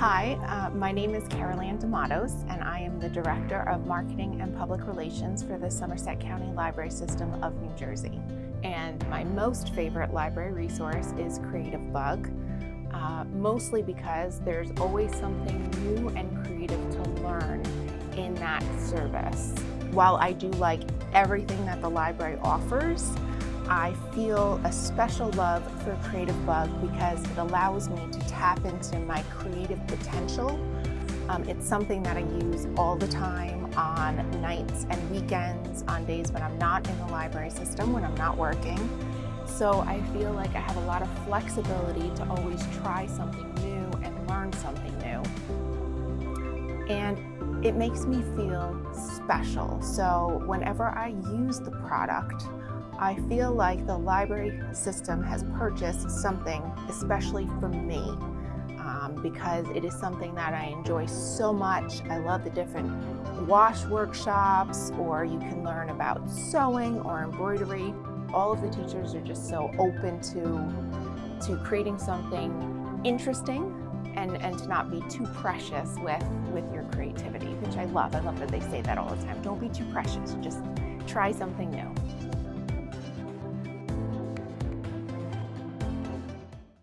Hi, uh, my name is Carol Ann D'Amatos, and I am the Director of Marketing and Public Relations for the Somerset County Library System of New Jersey. And my most favorite library resource is Creativebug, uh, mostly because there's always something new and creative to learn in that service. While I do like everything that the library offers, I feel a special love for Creativebug because it allows me to tap into my creative potential. Um, it's something that I use all the time on nights and weekends, on days when I'm not in the library system, when I'm not working. So I feel like I have a lot of flexibility to always try something new and learn something new. And it makes me feel special. So whenever I use the product, I feel like the library system has purchased something especially for me um, because it is something that I enjoy so much. I love the different wash workshops or you can learn about sewing or embroidery. All of the teachers are just so open to, to creating something interesting and, and to not be too precious with, with your creativity, which I love. I love that they say that all the time. Don't be too precious, just try something new.